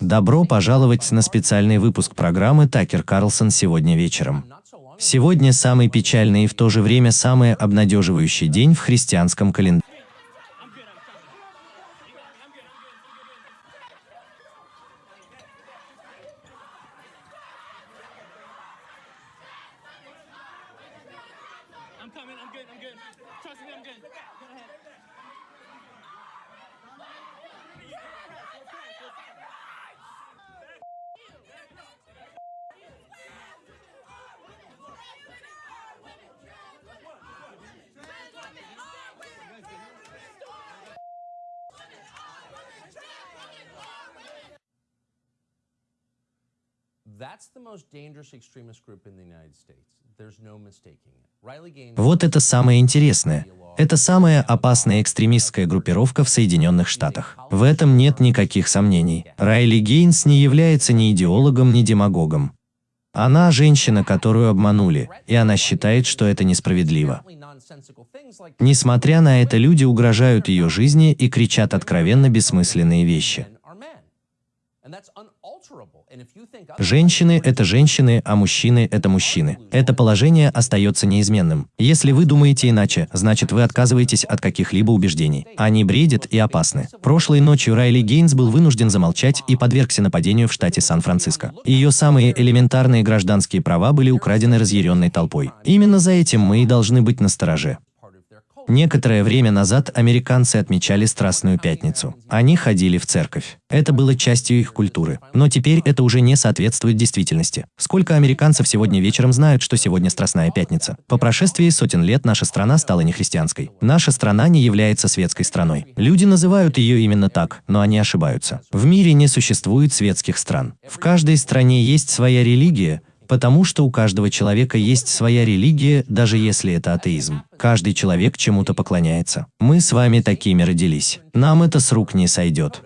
Добро пожаловать на специальный выпуск программы «Такер Карлсон» сегодня вечером. Сегодня самый печальный и в то же время самый обнадеживающий день в христианском календаре. I'm good. I'm good. Trust me, I'm good. Go ahead. Вот это самое интересное. Это самая опасная экстремистская группировка в Соединенных Штатах. В этом нет никаких сомнений. Райли Гейнс не является ни идеологом, ни демагогом. Она женщина, которую обманули, и она считает, что это несправедливо. Несмотря на это, люди угрожают ее жизни и кричат откровенно бессмысленные вещи. Женщины – это женщины, а мужчины – это мужчины. Это положение остается неизменным. Если вы думаете иначе, значит вы отказываетесь от каких-либо убеждений. Они бредят и опасны. Прошлой ночью Райли Гейнс был вынужден замолчать и подвергся нападению в штате Сан-Франциско. Ее самые элементарные гражданские права были украдены разъяренной толпой. Именно за этим мы и должны быть настороже. Некоторое время назад американцы отмечали Страстную Пятницу. Они ходили в церковь. Это было частью их культуры. Но теперь это уже не соответствует действительности. Сколько американцев сегодня вечером знают, что сегодня Страстная Пятница? По прошествии сотен лет наша страна стала нехристианской. Наша страна не является светской страной. Люди называют ее именно так, но они ошибаются. В мире не существует светских стран. В каждой стране есть своя религия, Потому что у каждого человека есть своя религия, даже если это атеизм. Каждый человек чему-то поклоняется. Мы с вами такими родились. Нам это с рук не сойдет.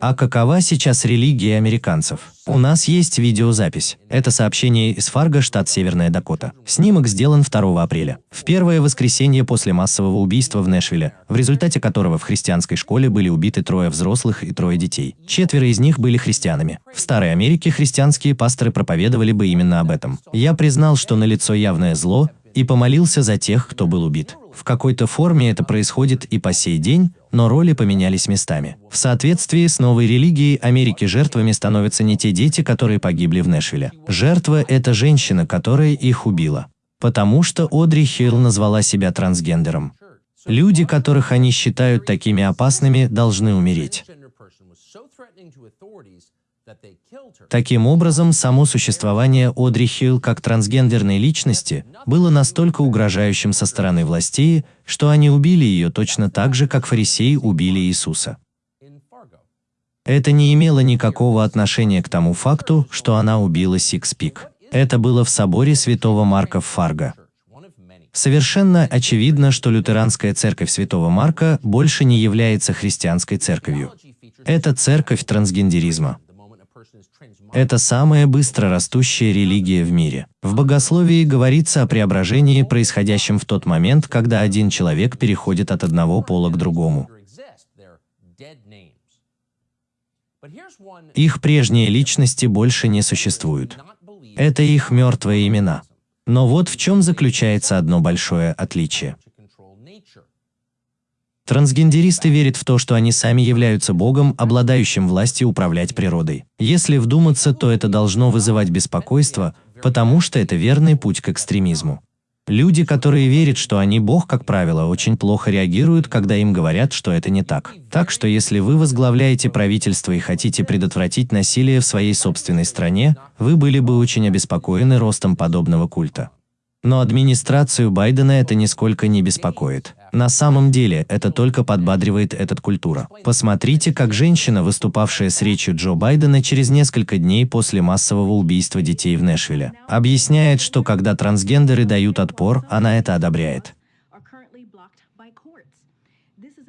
А какова сейчас религия американцев? У нас есть видеозапись. Это сообщение из Фарго, штат Северная Дакота. Снимок сделан 2 апреля. В первое воскресенье после массового убийства в Нэшвилле, в результате которого в христианской школе были убиты трое взрослых и трое детей. Четверо из них были христианами. В Старой Америке христианские пасторы проповедовали бы именно об этом. Я признал, что налицо явное зло, и помолился за тех, кто был убит. В какой-то форме это происходит и по сей день, но роли поменялись местами. В соответствии с новой религией Америки жертвами становятся не те дети, которые погибли в Нэшвилле. Жертва – это женщина, которая их убила. Потому что Одри Хилл назвала себя трансгендером. Люди, которых они считают такими опасными, должны умереть. Таким образом, само существование Одри Хилл как трансгендерной личности было настолько угрожающим со стороны властей, что они убили ее точно так же, как фарисеи убили Иисуса. Это не имело никакого отношения к тому факту, что она убила six people. Это было в соборе святого Марка в Фарго. Совершенно очевидно, что лютеранская церковь святого Марка больше не является христианской церковью. Это церковь трансгендеризма. Это самая быстро растущая религия в мире. В богословии говорится о преображении, происходящем в тот момент, когда один человек переходит от одного пола к другому. Их прежние личности больше не существуют. Это их мертвые имена. Но вот в чем заключается одно большое отличие. Трансгендеристы верят в то, что они сами являются Богом, обладающим властью управлять природой. Если вдуматься, то это должно вызывать беспокойство, потому что это верный путь к экстремизму. Люди, которые верят, что они Бог, как правило, очень плохо реагируют, когда им говорят, что это не так. Так что если вы возглавляете правительство и хотите предотвратить насилие в своей собственной стране, вы были бы очень обеспокоены ростом подобного культа. Но администрацию Байдена это нисколько не беспокоит. На самом деле, это только подбадривает этот культура. Посмотрите, как женщина, выступавшая с речью Джо Байдена через несколько дней после массового убийства детей в Нэшвилле, объясняет, что когда трансгендеры дают отпор, она это одобряет.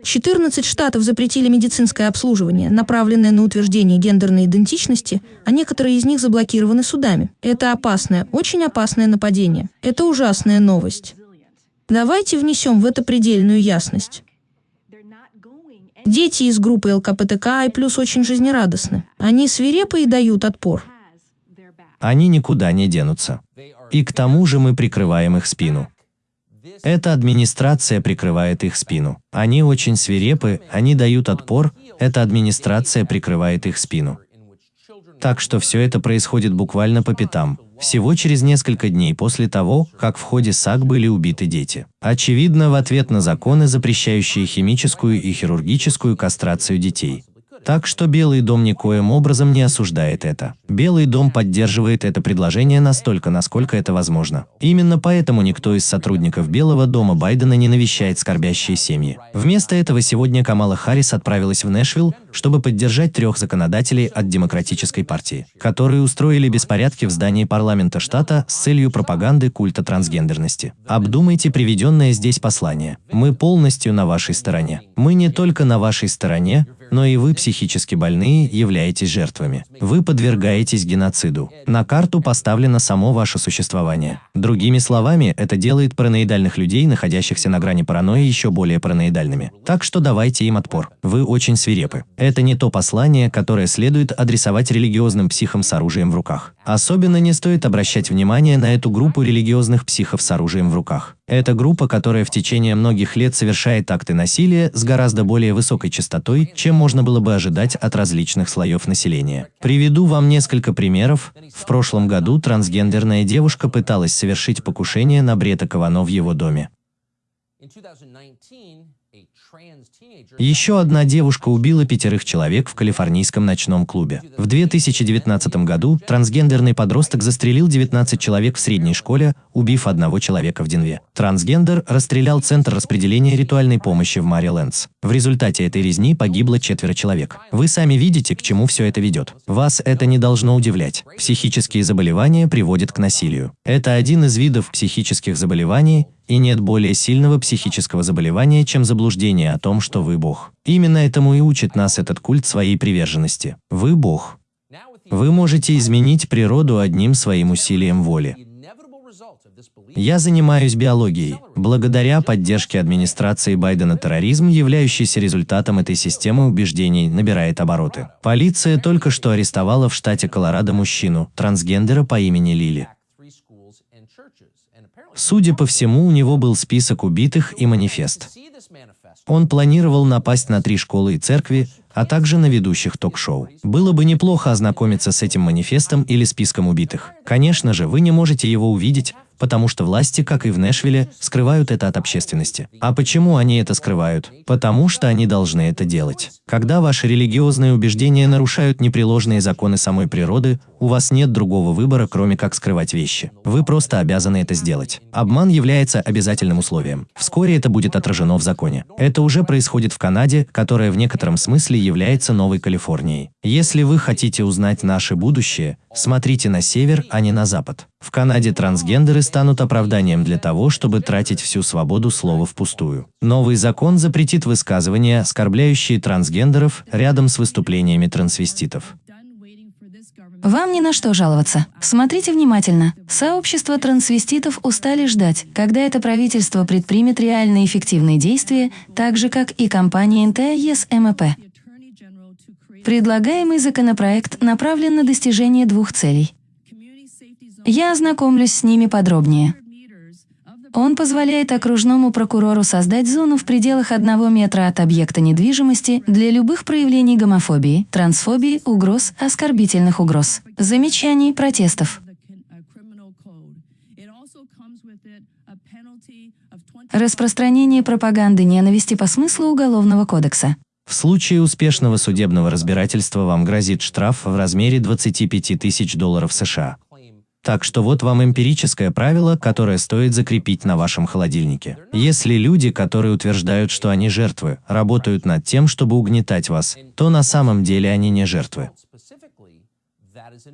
14 штатов запретили медицинское обслуживание, направленное на утверждение гендерной идентичности, а некоторые из них заблокированы судами. Это опасное, очень опасное нападение. Это ужасная новость. Давайте внесем в это предельную ясность. Дети из группы ЛКПТК и плюс очень жизнерадостны. Они свирепы и дают отпор. Они никуда не денутся. И к тому же мы прикрываем их спину. Эта администрация прикрывает их спину. Они очень свирепы, они дают отпор, эта администрация прикрывает их спину. Так что все это происходит буквально по пятам, всего через несколько дней после того, как в ходе САК были убиты дети. Очевидно, в ответ на законы, запрещающие химическую и хирургическую кастрацию детей. Так что Белый дом никоим образом не осуждает это. Белый дом поддерживает это предложение настолько, насколько это возможно. Именно поэтому никто из сотрудников Белого дома Байдена не навещает скорбящие семьи. Вместо этого сегодня Камала Харрис отправилась в Нэшвилл, чтобы поддержать трех законодателей от Демократической партии, которые устроили беспорядки в здании парламента штата с целью пропаганды культа трансгендерности. Обдумайте приведенное здесь послание. Мы полностью на вашей стороне. Мы не только на вашей стороне, но и вы, психически больные, являетесь жертвами. Вы подвергаетесь геноциду. На карту поставлено само ваше существование. Другими словами, это делает параноидальных людей, находящихся на грани паранойи, еще более параноидальными. Так что давайте им отпор. Вы очень свирепы. Это не то послание, которое следует адресовать религиозным психам с оружием в руках. Особенно не стоит обращать внимание на эту группу религиозных психов с оружием в руках. Это группа, которая в течение многих лет совершает акты насилия с гораздо более высокой частотой, чем можно было бы ожидать от различных слоев населения. Приведу вам несколько примеров. В прошлом году трансгендерная девушка пыталась совершить покушение на Брета Кавано в его доме. In 2019, a trans teenager Еще одна девушка убила пятерых человек в калифорнийском ночном клубе. В 2019 году трансгендерный подросток застрелил 19 человек в средней школе, убив одного человека в Денве. Трансгендер расстрелял Центр распределения ритуальной помощи в Марилендс. В результате этой резни погибло четверо человек. Вы сами видите, к чему все это ведет. Вас это не должно удивлять. Психические заболевания приводят к насилию. Это один из видов психических заболеваний, и нет более сильного психического заболевания, чем заблуждение о том, что вы Бог. Именно этому и учит нас этот культ своей приверженности. Вы Бог. Вы можете изменить природу одним своим усилием воли. Я занимаюсь биологией. Благодаря поддержке администрации Байдена терроризм, являющийся результатом этой системы убеждений, набирает обороты. Полиция только что арестовала в штате Колорадо мужчину, трансгендера по имени Лили. Судя по всему, у него был список убитых и манифест. Он планировал напасть на три школы и церкви, а также на ведущих ток-шоу. Было бы неплохо ознакомиться с этим манифестом или списком убитых. Конечно же, вы не можете его увидеть, потому что власти, как и в Нэшвилле, скрывают это от общественности. А почему они это скрывают? Потому что они должны это делать. Когда ваши религиозные убеждения нарушают непреложные законы самой природы, у вас нет другого выбора, кроме как скрывать вещи. Вы просто обязаны это сделать. Обман является обязательным условием. Вскоре это будет отражено в законе. Это уже происходит в Канаде, которая в некотором смысле является Новой Калифорнией. Если вы хотите узнать наше будущее, смотрите на север, а не на запад. В Канаде трансгендеры станут оправданием для того, чтобы тратить всю свободу слова впустую. Новый закон запретит высказывания, оскорбляющие трансгендеров, рядом с выступлениями трансвеститов. Вам ни на что жаловаться. Смотрите внимательно. Сообщество трансвеститов устали ждать, когда это правительство предпримет реально эффективные действия, так же, как и компания НТ ЕСМП. Предлагаемый законопроект направлен на достижение двух целей. Я ознакомлюсь с ними подробнее. Он позволяет окружному прокурору создать зону в пределах одного метра от объекта недвижимости для любых проявлений гомофобии, трансфобии, угроз, оскорбительных угроз, замечаний, протестов. Распространение пропаганды ненависти по смыслу Уголовного кодекса. В случае успешного судебного разбирательства вам грозит штраф в размере 25 тысяч долларов США. Так что вот вам эмпирическое правило, которое стоит закрепить на вашем холодильнике. Если люди, которые утверждают, что они жертвы, работают над тем, чтобы угнетать вас, то на самом деле они не жертвы.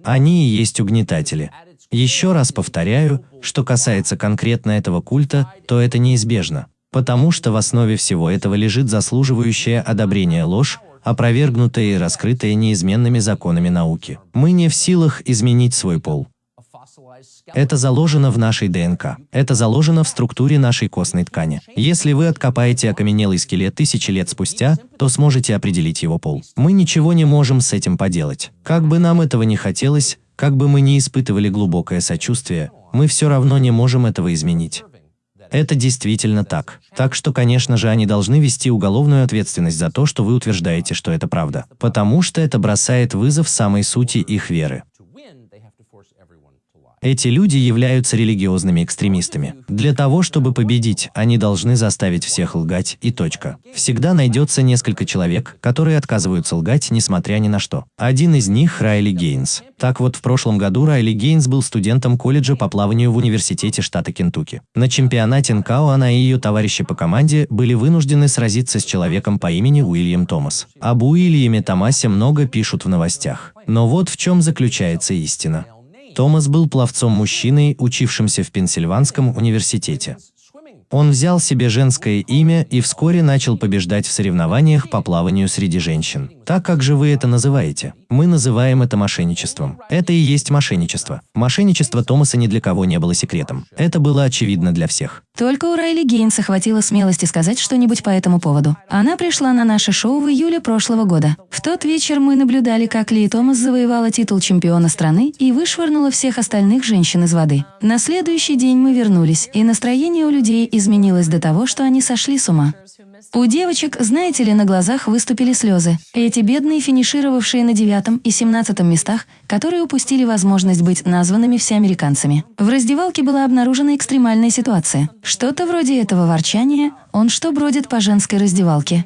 Они и есть угнетатели. Еще раз повторяю, что касается конкретно этого культа, то это неизбежно. Потому что в основе всего этого лежит заслуживающая одобрения ложь, опровергнутая и раскрытая неизменными законами науки. Мы не в силах изменить свой пол. Это заложено в нашей ДНК. Это заложено в структуре нашей костной ткани. Если вы откопаете окаменелый скелет тысячи лет спустя, то сможете определить его пол. Мы ничего не можем с этим поделать. Как бы нам этого не хотелось, как бы мы ни испытывали глубокое сочувствие, мы все равно не можем этого изменить. Это действительно так. Так что, конечно же, они должны вести уголовную ответственность за то, что вы утверждаете, что это правда. Потому что это бросает вызов самой сути их веры. Эти люди являются религиозными экстремистами. Для того, чтобы победить, они должны заставить всех лгать и точка. Всегда найдется несколько человек, которые отказываются лгать, несмотря ни на что. Один из них – Райли Гейнс. Так вот, в прошлом году Райли Гейнс был студентом колледжа по плаванию в университете штата Кентукки. На чемпионате НКО она и ее товарищи по команде были вынуждены сразиться с человеком по имени Уильям Томас. Об Уильяме Томасе много пишут в новостях. Но вот в чем заключается истина. Томас был пловцом-мужчиной, учившимся в Пенсильванском университете. Он взял себе женское имя и вскоре начал побеждать в соревнованиях по плаванию среди женщин. Так как же вы это называете? Мы называем это мошенничеством. Это и есть мошенничество. Мошенничество Томаса ни для кого не было секретом. Это было очевидно для всех. Только у Райли Гейнса хватило смелости сказать что-нибудь по этому поводу. Она пришла на наше шоу в июле прошлого года. В тот вечер мы наблюдали, как Ли Томас завоевала титул чемпиона страны и вышвырнула всех остальных женщин из воды. На следующий день мы вернулись, и настроение у людей изменилось до того, что они сошли с ума. У девочек, знаете ли, на глазах выступили слезы. Эти бедные, финишировавшие на девятом и семнадцатом местах, которые упустили возможность быть названными всеамериканцами. В раздевалке была обнаружена экстремальная ситуация. Что-то вроде этого ворчания «он что бродит по женской раздевалке».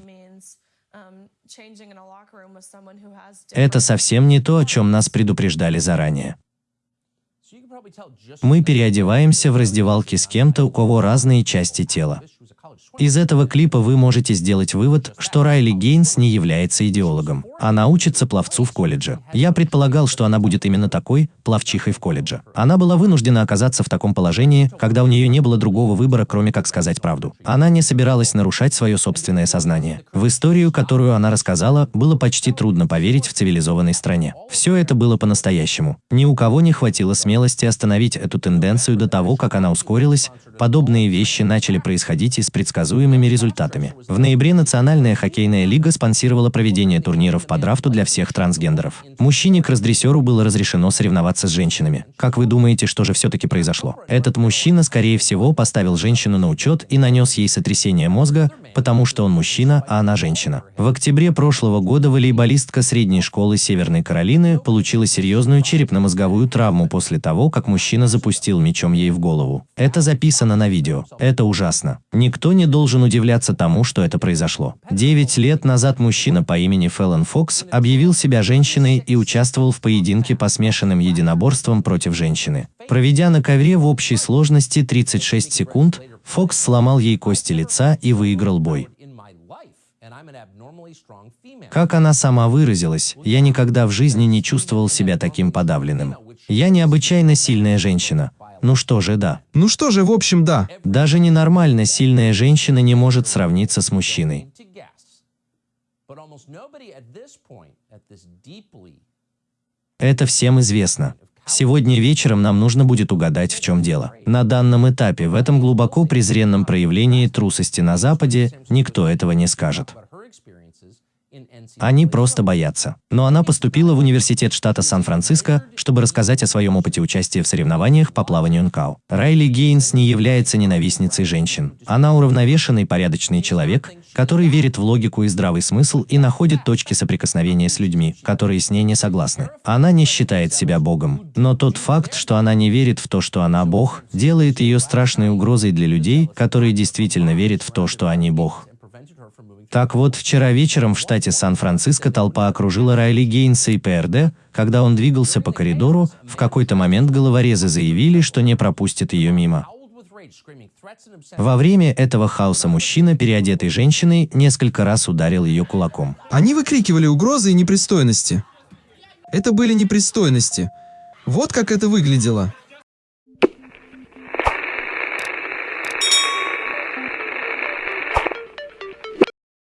Это совсем не то, о чем нас предупреждали заранее. Мы переодеваемся в раздевалке с кем-то, у кого разные части тела. Из этого клипа вы можете сделать вывод, что Райли Гейнс не является идеологом. Она учится пловцу в колледже. Я предполагал, что она будет именно такой, пловчихой в колледже. Она была вынуждена оказаться в таком положении, когда у нее не было другого выбора, кроме как сказать правду. Она не собиралась нарушать свое собственное сознание. В историю, которую она рассказала, было почти трудно поверить в цивилизованной стране. Все это было по-настоящему. Ни у кого не хватило смелости остановить эту тенденцию до того, как она ускорилась, подобные вещи начали происходить и с предсказуемыми результатами. В ноябре Национальная хоккейная лига спонсировала проведение турниров по драфту для всех трансгендеров. Мужчине к раздрессеру было разрешено соревноваться с женщинами. Как вы думаете, что же все-таки произошло? Этот мужчина, скорее всего, поставил женщину на учет и нанес ей сотрясение мозга, потому что он мужчина, а она женщина. В октябре прошлого года волейболистка средней школы Северной Каролины получила серьезную черепно-мозговую травму после того, как мужчина запустил мечом ей в голову. Это записано на видео. Это ужасно. Никто не должен удивляться тому, что это произошло. Девять лет назад мужчина по имени Феллон Фокс объявил себя женщиной и участвовал в поединке по смешанным единоборствам против женщины. Проведя на ковре в общей сложности 36 секунд, Фокс сломал ей кости лица и выиграл бой. Как она сама выразилась, я никогда в жизни не чувствовал себя таким подавленным. Я необычайно сильная женщина. Ну что же, да. Ну что же, в общем, да. Даже ненормально сильная женщина не может сравниться с мужчиной. Это всем известно. Сегодня вечером нам нужно будет угадать, в чем дело. На данном этапе, в этом глубоко презренном проявлении трусости на Западе, никто этого не скажет. Они просто боятся. Но она поступила в университет штата Сан-Франциско, чтобы рассказать о своем опыте участия в соревнованиях по плаванию НКАУ. Райли Гейнс не является ненавистницей женщин. Она уравновешенный, порядочный человек, который верит в логику и здравый смысл и находит точки соприкосновения с людьми, которые с ней не согласны. Она не считает себя Богом. Но тот факт, что она не верит в то, что она Бог, делает ее страшной угрозой для людей, которые действительно верят в то, что они Бог. Так вот, вчера вечером в штате Сан-Франциско толпа окружила Райли Гейнса и ПРД, когда он двигался по коридору, в какой-то момент головорезы заявили, что не пропустят ее мимо. Во время этого хаоса мужчина, переодетый женщиной, несколько раз ударил ее кулаком. Они выкрикивали угрозы и непристойности. Это были непристойности. Вот как это выглядело.